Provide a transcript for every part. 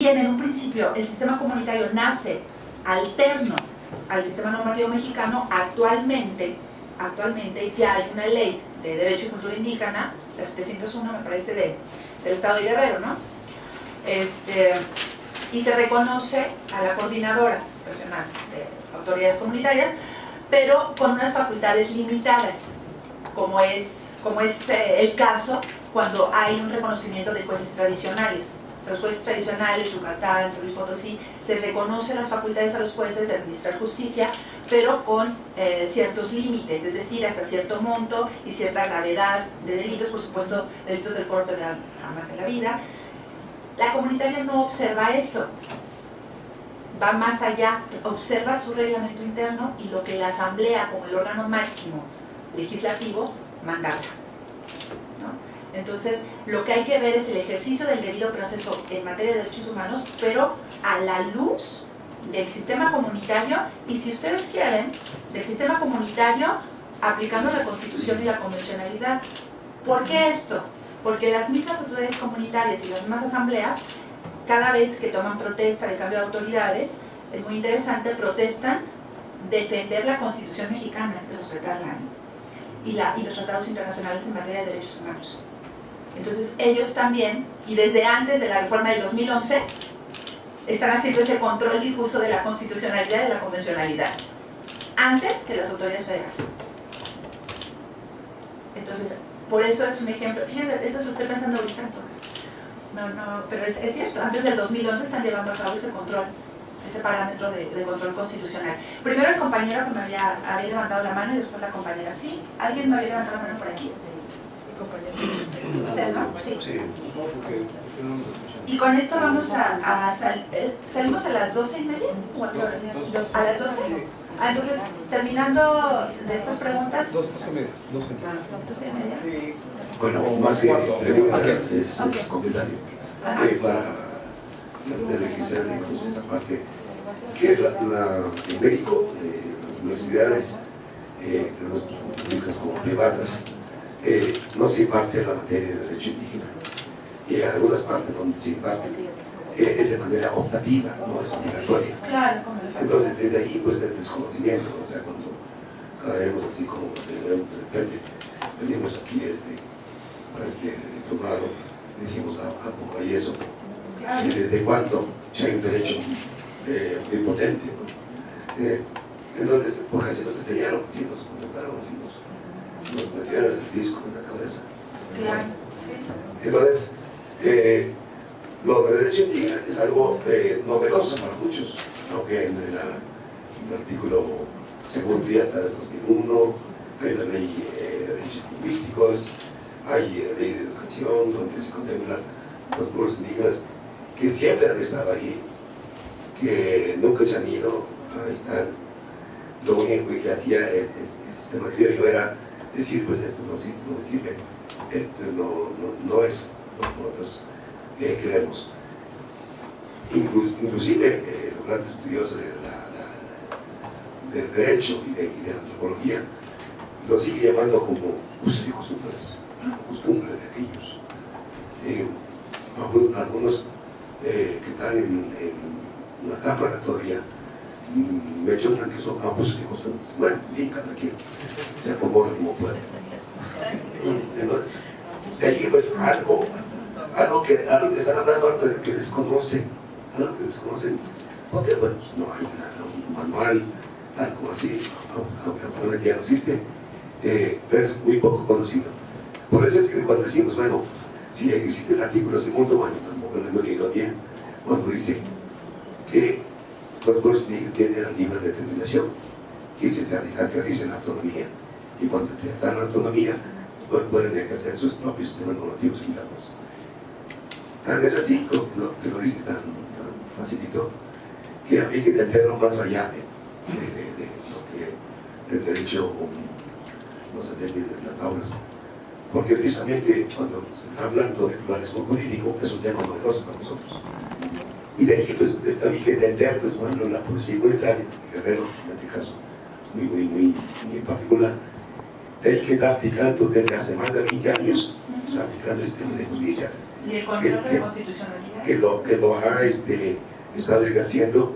bien en un principio el sistema comunitario nace alterno al sistema normativo mexicano, actualmente, actualmente ya hay una ley de Derecho y Cultura Indígena, la 701 me parece de, del Estado de Guerrero, ¿no? Este, y se reconoce a la coordinadora regional de autoridades comunitarias, pero con unas facultades limitadas, como es, como es eh, el caso cuando hay un reconocimiento de jueces tradicionales. Los jueces tradicionales, Yucatán, San Luis Potosí, se reconocen las facultades a los jueces de administrar justicia, pero con eh, ciertos límites, es decir, hasta cierto monto y cierta gravedad de delitos, por supuesto, delitos del Foro Federal jamás en la vida. La comunitaria no observa eso, va más allá, observa su reglamento interno y lo que la asamblea como el órgano máximo legislativo mandata. Entonces, lo que hay que ver es el ejercicio del debido proceso en materia de derechos humanos, pero a la luz del sistema comunitario y si ustedes quieren, del sistema comunitario aplicando la constitución y la convencionalidad. ¿Por qué esto? Porque las mismas autoridades comunitarias y las mismas asambleas cada vez que toman protesta de cambio de autoridades, es muy interesante, protestan defender la Constitución mexicana, respetarla, y, la, y los tratados internacionales en materia de derechos humanos. Entonces ellos también, y desde antes de la reforma del 2011, están haciendo ese control difuso de la constitucionalidad y de la convencionalidad, antes que las autoridades federales. Entonces, por eso es un ejemplo, fíjense, eso lo estoy pensando ahorita entonces. No, no, pero es, es, cierto, antes del 2011 están llevando a cabo ese control, ese parámetro de, de, control constitucional. Primero el compañero que me había, había levantado la mano y después la compañera. ¿Sí? ¿Alguien me había levantado la mano por aquí? ¿Usted no? Sí. Y con esto vamos a, a sal, eh, ¿salimos a las 12 y media? ¿O a, ¿A las 12? Ah, entonces, terminando de estas preguntas... 12 y media. 12 y media. Bueno, más que preguntas, es, es comentario. Eh, para registrar incluso esa parte, que la, la, en México eh, las universidades, eh, tanto públicas como privadas, eh, no se imparte la materia de derecho indígena. Y hay algunas partes donde se imparte eh, es de manera optativa, no es obligatoria. Entonces, desde ahí, pues, el desconocimiento, o sea, cuando caemos así como de repente, venimos aquí este, este diplomado, decimos, ¿a, ¿a poco hay eso? ¿Y desde cuándo ya hay un derecho eh, muy potente? ¿no? Eh, entonces, porque así nos enseñaron, así nos convocaron, así nos, nos metieron el disco en la cabeza. Claro. Entonces, eh, lo de derecho indígena es algo eh, novedoso para muchos, aunque en, la, el artículo segundo y hasta del 2001 hay la ley eh, de derechos lingüísticos, hay eh, ley de educación donde se contemplan los pueblos indígenas que siempre han estado ahí, que nunca se han ido, ahí están. Lo único que hacía el, el, el sistema criollo era decir, pues esto no, sirve, esto no, no, no es lo que nosotros eh, queremos. Inclu inclusive eh, los grandes estudiosos de derecho y de, la antropología lo sigue llamando como usos y costumbres, la costumbre de aquellos. Eh, algunos eh, que están en, la cámara todavía mm, mencionan que son abusos y costumbres. Bueno, bien, cada quien se acomoda como puede. Entonces, de allí pues algo, algo que, están hablando, algo que desconocen, algo que desconocen, porque bueno, pues, no hay un manual, algo así, aunque ya no existe, eh, pero es muy poco conocido. Por eso es que cuando decimos, bueno, si existe el artículo segundo, bueno, tampoco lo hemos leído bien, cuando dice que los pueblos tienen la libre determinación, que se caracteriza en autonomía, y cuando te dan autonomía, pues pueden ejercer sus propios sistemas normativos internos. Tan es así, que lo, que lo dice tan que había que entenderlo más allá de, de, de, de lo que el derecho nos enseña en las aulas porque precisamente cuando se está hablando de pluralismo político es un tema novedoso para nosotros. Y de ahí pues había que entender pues bueno la policía comunitaria, Guerrero en este caso, muy, muy, muy, muy particular, de ahí que está aplicando desde hace más de 20 años, está aplicando el sistema de justicia ¿Y el control de la constitucionalidad? Que lo, que lo ha este, estado ejerciendo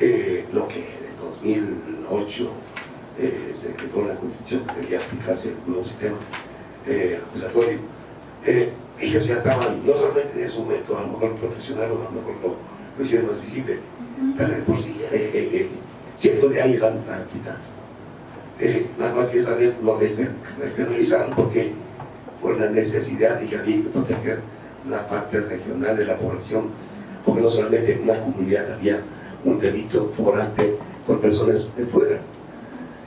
eh, lo que en 2008 eh, se creó la constitución que debía aplicarse el nuevo sistema eh, acusatorio. Eh, ellos ya estaban, no solamente en ese momento, a lo mejor profesionales, a lo mejor lo, lo hicieron más visible, pero por sí, cientos de años han aplicado. nada más que esta vez lo regionalizaron porque por la necesidad de que había que proteger la parte regional de la población, porque no solamente en una comunidad había un delito por ante por personas de fuera.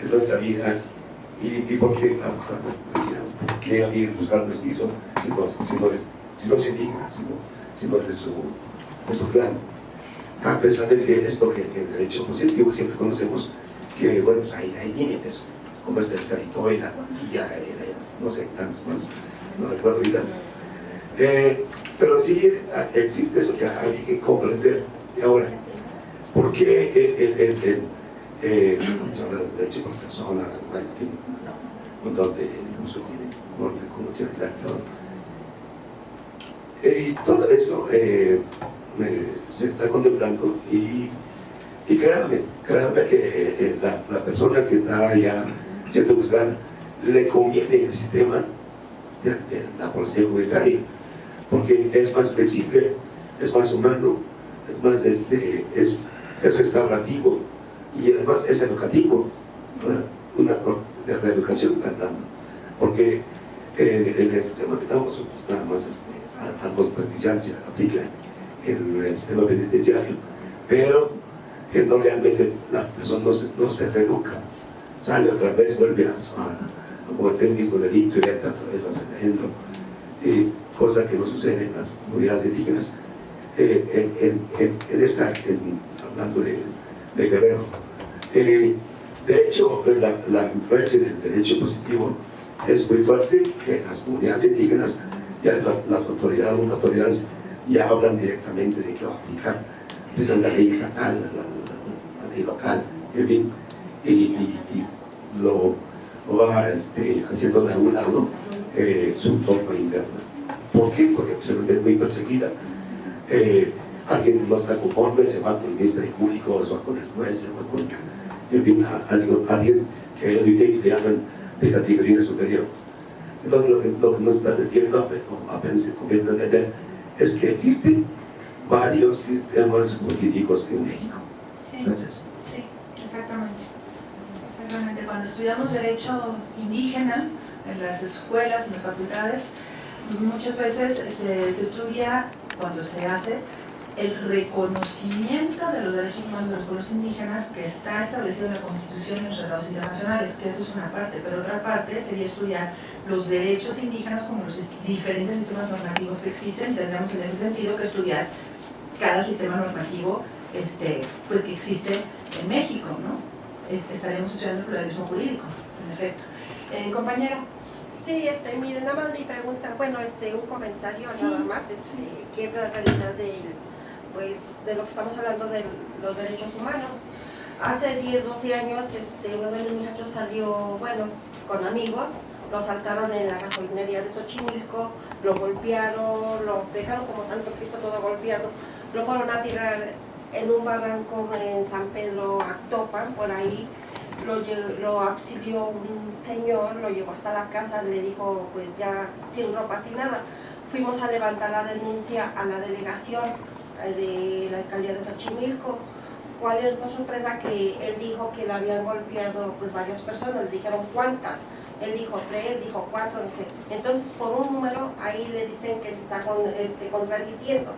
Entonces había, y, y por qué, decían, ¿por qué había buscado mestizo si no, si no es, si no es indígena, si no, si no es de su, de su plan? Ah, precisamente esto que, que en derecho positivo siempre conocemos que, bueno, pues hay, hay límites, como es del territorio, la cuantía, no sé, tantos más, no recuerdo ahorita. Eh, pero sí existe eso que hay que comprender. Y ahora, ¿por qué el, el, el, eh, el derecho por persona, con donde uso con nacionalidad, todo? Eh, y todo eso eh, se está contemplando y, y créanme, créanme que eh, la, la, persona que está ya siendo juzgada le conviene el sistema de, de la policía porque es más flexible, es más humano, es más este, es, es restaurativo y además es educativo, una de hablando, porque eh, en el sistema que estamos pues más este, algo superficial se aplica en el sistema penitenciario, pero que no realmente la persona no se, no se reeduca, sale otra vez, vuelve a, a, a delito y entra otra vez hacia adentro. Y, cosa que no sucede en las comunidades indígenas, eh, en, en, en, esta, hablando de, de Guerrero. Eh, de hecho, la, la, influencia del derecho positivo es muy fuerte, que las comunidades indígenas, ya las, autoridades, las autoridades ya hablan directamente de que va a aplicar la ley estatal, la, ley local, en fin, y, y, y lo, va este, haciendo de un lado eh, su norma interna. ¿Por qué? Porque se es muy perseguida. Eh, alguien no está conforme, se va con el Ministerio Público, se va con el juez, se va con en fin, alguien, alguien que le, le hagan de categoría superior. Entonces lo que, nos está diciendo, apenas se comienza a entender, es que existen varios sistemas políticos en México. Sí, Gracias. sí exactamente. exactamente. Cuando estudiamos Derecho Indígena en las escuelas, en las facultades, muchas veces se, estudia, cuando se hace, el reconocimiento de los derechos humanos de los pueblos indígenas que está establecido en la Constitución y en los tratados internacionales, que eso es una parte, pero otra parte sería estudiar los derechos indígenas como los diferentes sistemas normativos que existen, tendremos en ese sentido que estudiar cada sistema normativo este, pues que existe en México, ¿no? Estaremos estudiando el pluralismo jurídico, en efecto. Eh. Sí, este, miren, nada más mi pregunta, bueno, este, un comentario nada más, este, que es la realidad de, pues, de lo que estamos hablando de los derechos humanos. Hace 10, 12 años, este, uno de los muchachos salió, bueno, con amigos, lo saltaron en la gasolinería de Xochimilco, lo golpearon, lo dejaron como Santo Cristo todo golpeado, lo fueron a tirar en un barranco en San Pedro Actopan, por ahí, lo, lo auxilió un señor, lo llevó hasta la casa, le dijo pues ya sin ropa, sin nada. Fuimos a levantar la denuncia a la delegación eh, de la alcaldía de Xochimilco. ¿Cuál es la sorpresa? Que él dijo que le habían golpeado pues varias personas, le dijeron cuántas. Él dijo tres, dijo cuatro, no sé. Entonces, por un número, ahí le dicen que se está este, contradiciendo.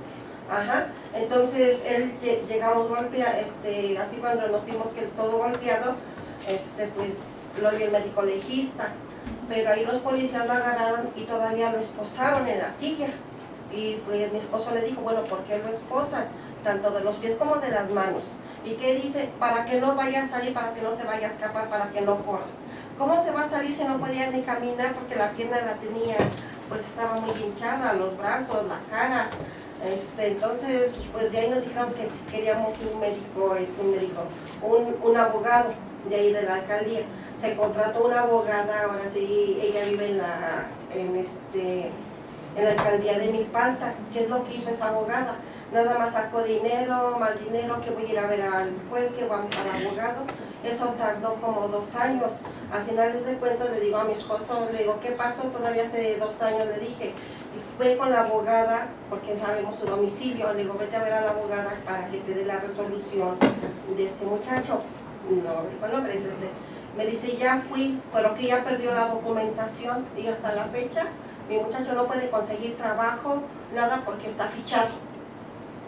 Ajá. Entonces, él llegamos golpear, este, así cuando nos vimos que todo golpeado, este, pues lo vio el médico legista, pero ahí los policías lo agarraron y todavía lo esposaron en la silla. Y pues mi esposo le dijo, bueno, ¿por qué lo esposan? Tanto de los pies como de las manos. ¿Y qué dice? Para que no vaya a salir, para que no se vaya a escapar, para que no corra. ¿Cómo se va a salir si no podía ni caminar? Porque la pierna la tenía, pues estaba muy hinchada, los brazos, la cara. Este, entonces, pues de ahí nos dijeron que si queríamos un médico, es un médico, un, un abogado de ahí de la alcaldía. Se contrató una abogada, ahora sí, ella vive en la, en este, en la alcaldía de Milpalta. ¿Qué es lo que hizo esa abogada? Nada más sacó dinero, más dinero, que voy a ir a ver al juez, que vamos al abogado. Eso tardó como dos años. Al final de cuentas le digo a mi esposo, le digo, ¿qué pasó? Todavía hace dos años le dije, ve con la abogada, porque sabemos su domicilio, le digo, vete a ver a la abogada para que te dé la resolución de este muchacho. No, dijo el nombre es este. Me dice, ya fui, pero que ya perdió la documentación y hasta la fecha mi muchacho no puede conseguir trabajo, nada porque está fichado.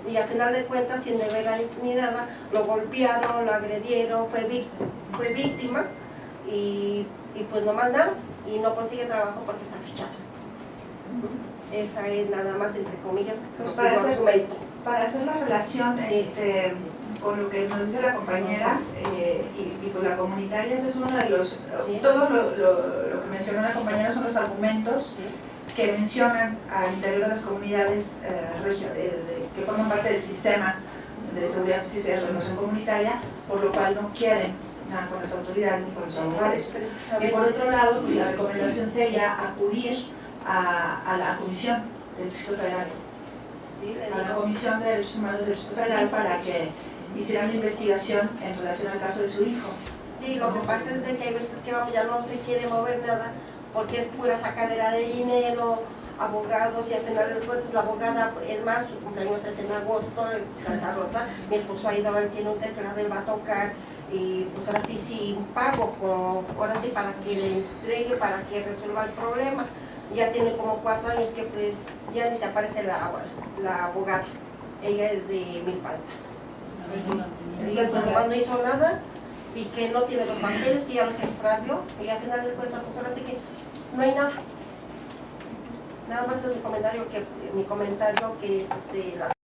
Y al final de cuentas, sin deber ni nada, lo golpearon, lo agredieron, fue, fue víctima y, y pues no más nada. Y no consigue trabajo porque está fichado. Esa es nada más, entre comillas, Pues para hacer-. Para hacer la relación este, con lo que nos dice la compañera eh, y, y con la comunitaria, ese es uno de los, todo lo, lo- lo que mencionó la compañera son los argumentos que mencionan al interior de las comunidades eh, de- que forman parte del sistema de seguridad, justicia y relación comunitaria, por lo cual no quieren nada con las autoridades ni con los abogados. Y por otro lado, la recomendación sería acudir a, a la Comisión del Distrito Federal, a la. Comisión de Derechos Humanos del Distrito Federal para que hicieran una investigación en relación al caso de su hijo. Sí, lo que pasa es de que hay veces que ya no se quiere mover nada porque es pura sacadera de dinero, abogados y al final de cuentas la abogada, es más, su cumpleaños es en agosto, en Santa Rosa, mi esposo ha ido, él tiene un teclado, él va a tocar y pues ahora sí, sí, pago, ahora sí para que le entregue, para que resuelva el problema. Ya tiene como cuatro años que pues ya ni se aparece la, la abogada, ella es de Milpalta. Son pues, no hizo nada y que no tiene los papeles, que ya los extravió. Y al final de cuentas pues ahora sí que no hay nada. Nada más es mi comentario que mi comentario que es este, la